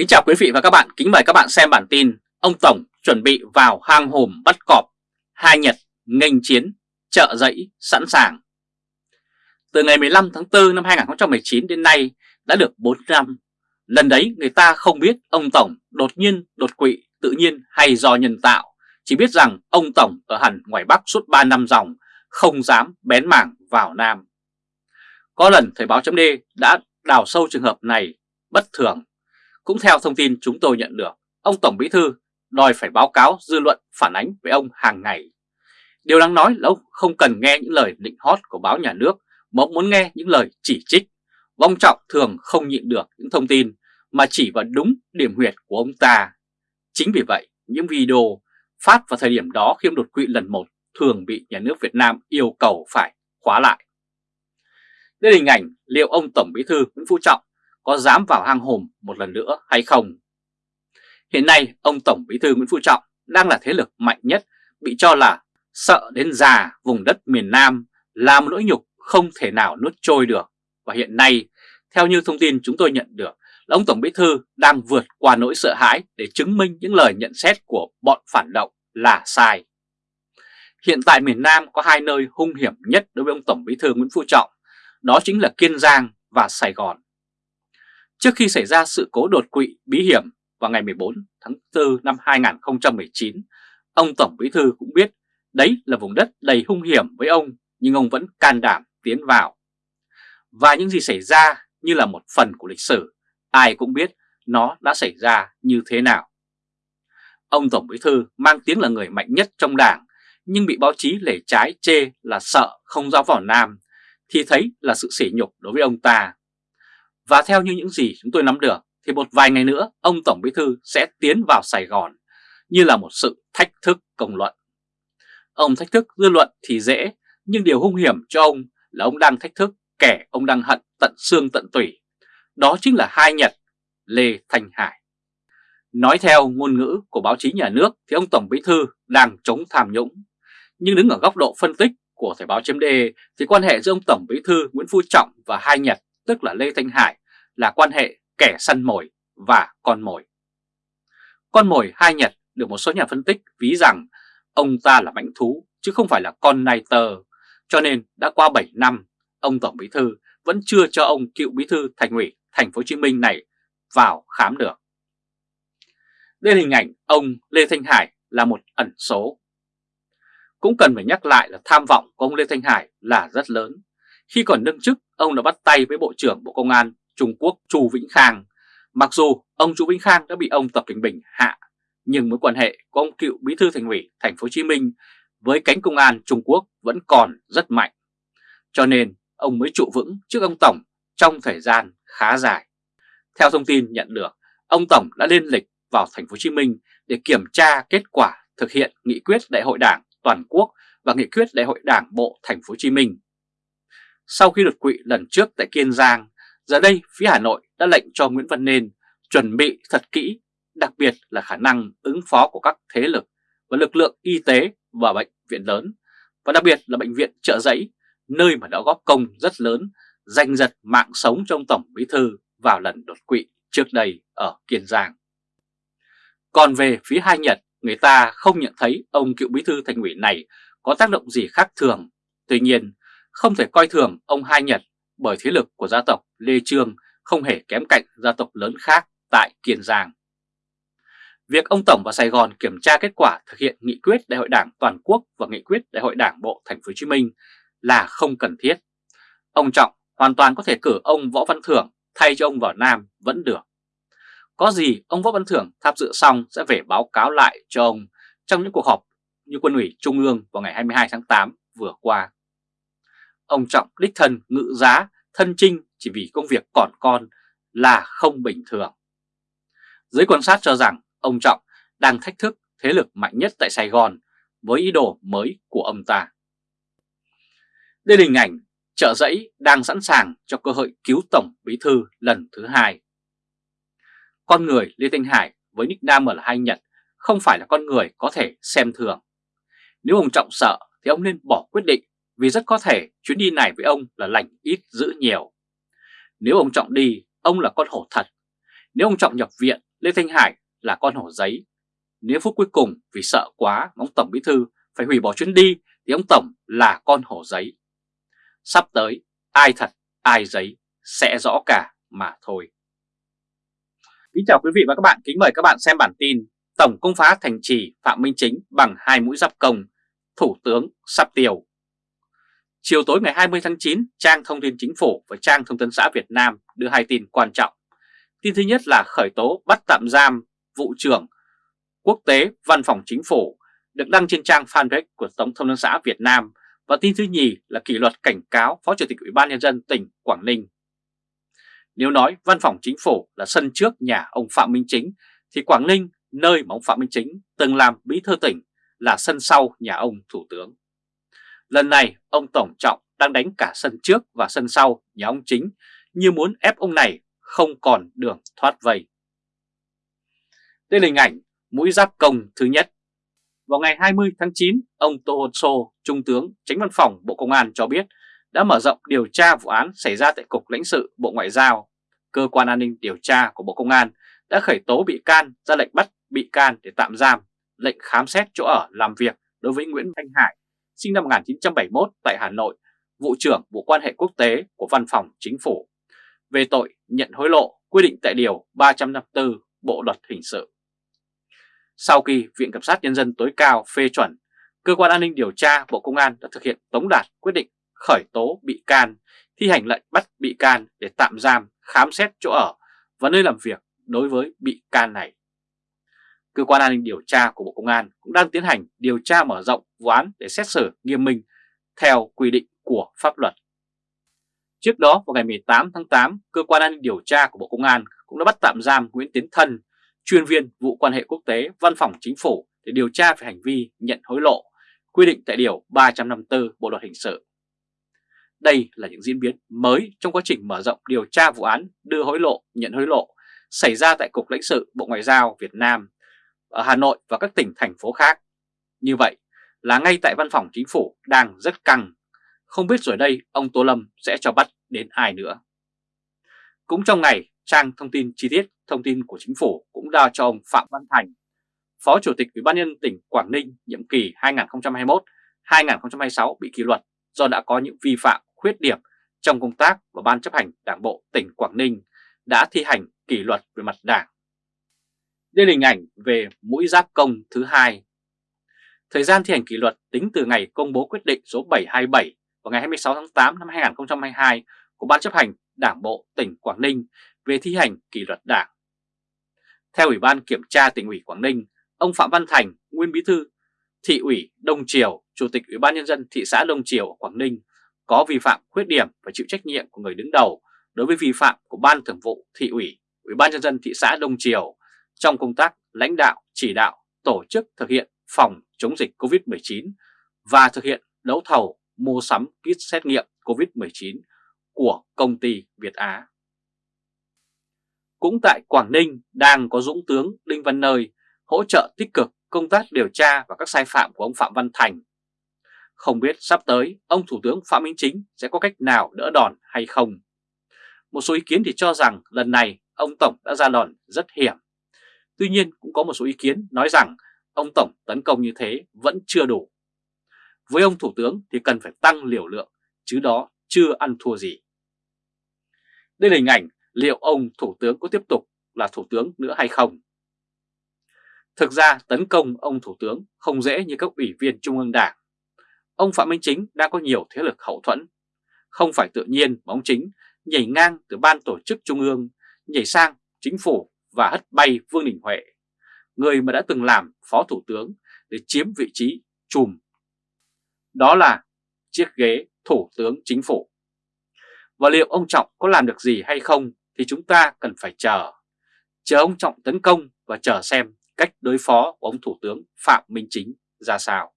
Kính chào quý vị và các bạn, kính mời các bạn xem bản tin Ông Tổng chuẩn bị vào hang hùm bắt cọp, hai Nhật nghênh chiến, trợ dẫy sẵn sàng. Từ ngày 15 tháng 4 năm 2019 đến nay đã được 4 năm. Lần đấy người ta không biết ông Tổng đột nhiên đột quỵ tự nhiên hay do nhân tạo, chỉ biết rằng ông Tổng ở hẳn ngoài Bắc suốt 3 năm dòng, không dám bén mảng vào Nam. Có lần Thời báo chấm đã đào sâu trường hợp này bất thường cũng theo thông tin chúng tôi nhận được, ông Tổng Bí Thư đòi phải báo cáo dư luận phản ánh với ông hàng ngày. Điều đáng nói là ông không cần nghe những lời định hót của báo nhà nước mà ông muốn nghe những lời chỉ trích. Ông Trọng thường không nhịn được những thông tin mà chỉ vào đúng điểm huyệt của ông ta. Chính vì vậy, những video phát vào thời điểm đó khi ông đột quỵ lần một thường bị nhà nước Việt Nam yêu cầu phải khóa lại. Đây là hình ảnh liệu ông Tổng Bí Thư Nguyễn Phú Trọng có dám vào hang hùm một lần nữa hay không. Hiện nay ông Tổng Bí thư Nguyễn Phú Trọng đang là thế lực mạnh nhất bị cho là sợ đến già vùng đất miền Nam là một nỗi nhục không thể nào nuốt trôi được. Và hiện nay, theo như thông tin chúng tôi nhận được, là ông Tổng Bí Thư đang vượt qua nỗi sợ hãi để chứng minh những lời nhận xét của bọn phản động là sai. Hiện tại miền Nam có hai nơi hung hiểm nhất đối với ông Tổng Bí Thư Nguyễn Phú Trọng, đó chính là Kiên Giang và Sài Gòn. Trước khi xảy ra sự cố đột quỵ bí hiểm vào ngày 14 tháng 4 năm 2019, ông Tổng Bí Thư cũng biết đấy là vùng đất đầy hung hiểm với ông nhưng ông vẫn can đảm tiến vào. Và những gì xảy ra như là một phần của lịch sử, ai cũng biết nó đã xảy ra như thế nào. Ông Tổng Bí Thư mang tiếng là người mạnh nhất trong đảng nhưng bị báo chí lể trái chê là sợ không giao vào Nam thì thấy là sự sỉ nhục đối với ông ta. Và theo như những gì chúng tôi nắm được, thì một vài ngày nữa, ông Tổng Bí Thư sẽ tiến vào Sài Gòn, như là một sự thách thức công luận. Ông thách thức dư luận thì dễ, nhưng điều hung hiểm cho ông là ông đang thách thức kẻ ông đang hận tận xương tận tủy. Đó chính là hai Nhật, Lê Thanh Hải. Nói theo ngôn ngữ của báo chí nhà nước thì ông Tổng Bí Thư đang chống tham nhũng. Nhưng đứng ở góc độ phân tích của Thời báo chấm thì quan hệ giữa ông Tổng Bí Thư Nguyễn Phú Trọng và hai Nhật, tức là Lê Thanh Hải là quan hệ kẻ săn mồi và con mồi. Con mồi hai Nhật được một số nhà phân tích ví rằng ông ta là mãnh thú chứ không phải là con nai tơ, cho nên đã qua 7 năm, ông Tổng Bí Thư vẫn chưa cho ông cựu Bí Thư Thành ủy Thành phố Hồ Chí Minh này vào khám được. Đây là hình ảnh ông Lê Thanh Hải là một ẩn số. Cũng cần phải nhắc lại là tham vọng của ông Lê Thanh Hải là rất lớn. Khi còn đương chức, ông đã bắt tay với Bộ trưởng Bộ Công an Trung Quốc Chu Vĩnh Khang. Mặc dù ông Chu Vĩnh Khang đã bị ông Tập Cảnh Bình hạ, nhưng mối quan hệ của ông cựu bí thư thành ủy thành phố Hồ Chí Minh với cánh công an Trung Quốc vẫn còn rất mạnh. Cho nên ông mới trụ vững trước ông Tổng trong thời gian khá dài. Theo thông tin nhận được, ông Tổng đã lên lịch vào thành phố Hồ Chí Minh để kiểm tra kết quả thực hiện nghị quyết Đại hội Đảng toàn quốc và nghị quyết Đại hội Đảng bộ thành phố Hồ Chí Minh. Sau khi đột quỵ lần trước tại Kiên Giang, Giờ đây phía Hà Nội đã lệnh cho Nguyễn Văn Nên chuẩn bị thật kỹ, đặc biệt là khả năng ứng phó của các thế lực và lực lượng y tế và bệnh viện lớn, và đặc biệt là bệnh viện trợ giấy, nơi mà đã góp công rất lớn, giành giật mạng sống trong Tổng Bí Thư vào lần đột quỵ trước đây ở Kiên Giang. Còn về phía hai Nhật, người ta không nhận thấy ông cựu bí thư thành ủy này có tác động gì khác thường. Tuy nhiên, không thể coi thường ông Hai Nhật bởi thế lực của gia tộc Lê Trương không hề kém cạnh gia tộc lớn khác tại Kiên Giang. Việc ông Tổng vào Sài Gòn kiểm tra kết quả thực hiện nghị quyết Đại hội Đảng toàn quốc và nghị quyết Đại hội Đảng bộ Thành phố Hồ Chí Minh là không cần thiết. Ông Trọng hoàn toàn có thể cử ông Võ Văn Thưởng thay cho ông vào Nam vẫn được. Có gì ông Võ Văn Thưởng tham dự xong sẽ về báo cáo lại cho ông trong những cuộc họp như quân ủy Trung ương vào ngày 22 tháng 8 vừa qua. Ông Trọng đích thân ngự giá, thân trinh chỉ vì công việc còn con là không bình thường. Giới quan sát cho rằng ông Trọng đang thách thức thế lực mạnh nhất tại Sài Gòn với ý đồ mới của ông ta. Đây là hình ảnh trợ giấy đang sẵn sàng cho cơ hội cứu Tổng Bí Thư lần thứ hai. Con người Lê Thanh Hải với nickname là Hai Nhật không phải là con người có thể xem thường. Nếu ông Trọng sợ thì ông nên bỏ quyết định vì rất có thể chuyến đi này với ông là lành ít giữ nhiều. Nếu ông Trọng đi, ông là con hổ thật. Nếu ông Trọng nhập viện Lê Thanh Hải là con hổ giấy. Nếu phút cuối cùng vì sợ quá ông Tổng Bí Thư phải hủy bỏ chuyến đi thì ông Tổng là con hổ giấy. Sắp tới ai thật ai giấy sẽ rõ cả mà thôi. Kính chào quý vị và các bạn, kính mời các bạn xem bản tin Tổng công phá thành trì Phạm Minh Chính bằng hai mũi giáp công, Thủ tướng sắp tiêu. Chiều tối ngày 20 tháng 9, trang thông tin chính phủ và trang thông tấn xã Việt Nam đưa hai tin quan trọng. Tin thứ nhất là khởi tố bắt tạm giam vụ trưởng quốc tế văn phòng chính phủ được đăng trên trang fanpage của Tổng thông tấn xã Việt Nam và tin thứ nhì là kỷ luật cảnh cáo Phó Chủ tịch Ủy ban Nhân dân tỉnh Quảng Ninh. Nếu nói văn phòng chính phủ là sân trước nhà ông Phạm Minh Chính thì Quảng Ninh, nơi mà ông Phạm Minh Chính từng làm bí thư tỉnh là sân sau nhà ông Thủ tướng. Lần này ông Tổng Trọng đang đánh cả sân trước và sân sau nhà ông Chính như muốn ép ông này không còn đường thoát vây. Đây là hình ảnh mũi giáp công thứ nhất. Vào ngày 20 tháng 9, ông Tô Hồn Sô, Trung tướng Tránh Văn phòng Bộ Công an cho biết đã mở rộng điều tra vụ án xảy ra tại Cục lãnh sự Bộ Ngoại giao. Cơ quan an ninh điều tra của Bộ Công an đã khởi tố bị can ra lệnh bắt bị can để tạm giam, lệnh khám xét chỗ ở làm việc đối với Nguyễn Thanh Hải, sinh năm 1971 tại Hà Nội, vụ trưởng vụ quan hệ quốc tế của Văn phòng Chính phủ, về tội nhận hối lộ quy định tại Điều 354 Bộ Luật Hình sự. Sau khi Viện Kiểm sát Nhân dân tối cao phê chuẩn, Cơ quan An ninh Điều tra Bộ Công an đã thực hiện tống đạt quyết định khởi tố bị can, thi hành lệnh bắt bị can để tạm giam, khám xét chỗ ở và nơi làm việc đối với bị can này. Cơ quan an ninh điều tra của Bộ Công an cũng đang tiến hành điều tra mở rộng vụ án để xét xử nghiêm minh theo quy định của pháp luật. Trước đó vào ngày 18 tháng 8, Cơ quan an ninh điều tra của Bộ Công an cũng đã bắt tạm giam Nguyễn Tiến Thân, chuyên viên vụ quan hệ quốc tế Văn phòng Chính phủ để điều tra về hành vi nhận hối lộ, quy định tại Điều 354 Bộ Luật Hình sự. Đây là những diễn biến mới trong quá trình mở rộng điều tra vụ án đưa hối lộ, nhận hối lộ xảy ra tại Cục lãnh sự Bộ Ngoại giao Việt Nam ở Hà Nội và các tỉnh thành phố khác. Như vậy là ngay tại văn phòng chính phủ đang rất căng, không biết rồi đây ông Tô Lâm sẽ cho bắt đến ai nữa. Cũng trong ngày, trang thông tin chi tiết thông tin của chính phủ cũng đã cho ông Phạm Văn Thành, Phó Chủ tịch Ủy ban nhân tỉnh Quảng Ninh nhiệm kỳ 2021-2026 bị kỷ luật do đã có những vi phạm khuyết điểm trong công tác và Ban chấp hành Đảng Bộ tỉnh Quảng Ninh đã thi hành kỷ luật về mặt đảng. Đây là hình ảnh về mũi giáp công thứ hai. Thời gian thi hành kỷ luật tính từ ngày công bố quyết định số 727 vào ngày 26 tháng 8 năm 2022 của Ban chấp hành Đảng Bộ tỉnh Quảng Ninh về thi hành kỷ luật đảng. Theo Ủy ban Kiểm tra tỉnh ủy Quảng Ninh, ông Phạm Văn Thành, nguyên bí thư thị ủy Đông Triều, Chủ tịch Ủy ban Nhân dân thị xã Đông Triều ở Quảng Ninh có vi phạm khuyết điểm và chịu trách nhiệm của người đứng đầu đối với vi phạm của Ban Thường vụ Thị ủy, Ủy ban Nhân dân thị xã Đông Triều trong công tác lãnh đạo, chỉ đạo, tổ chức thực hiện phòng chống dịch COVID-19 và thực hiện đấu thầu mua sắm kit xét nghiệm COVID-19 của công ty Việt Á. Cũng tại Quảng Ninh đang có Dũng tướng Đinh Văn Nơi hỗ trợ tích cực công tác điều tra và các sai phạm của ông Phạm Văn Thành. Không biết sắp tới ông Thủ tướng Phạm Minh Chính sẽ có cách nào đỡ đòn hay không. Một số ý kiến thì cho rằng lần này ông Tổng đã ra đòn rất hiểm. Tuy nhiên cũng có một số ý kiến nói rằng ông Tổng tấn công như thế vẫn chưa đủ. Với ông Thủ tướng thì cần phải tăng liều lượng, chứ đó chưa ăn thua gì. Đây là hình ảnh liệu ông Thủ tướng có tiếp tục là Thủ tướng nữa hay không. Thực ra tấn công ông Thủ tướng không dễ như các ủy viên Trung ương Đảng. Ông Phạm Minh Chính đã có nhiều thế lực hậu thuẫn. Không phải tự nhiên mà ông Chính nhảy ngang từ ban tổ chức Trung ương, nhảy sang chính phủ và hất bay Vương Đình Huệ, người mà đã từng làm Phó Thủ tướng để chiếm vị trí chùm. Đó là chiếc ghế Thủ tướng Chính phủ. Và liệu ông Trọng có làm được gì hay không thì chúng ta cần phải chờ. Chờ ông Trọng tấn công và chờ xem cách đối phó của ông Thủ tướng Phạm Minh Chính ra sao.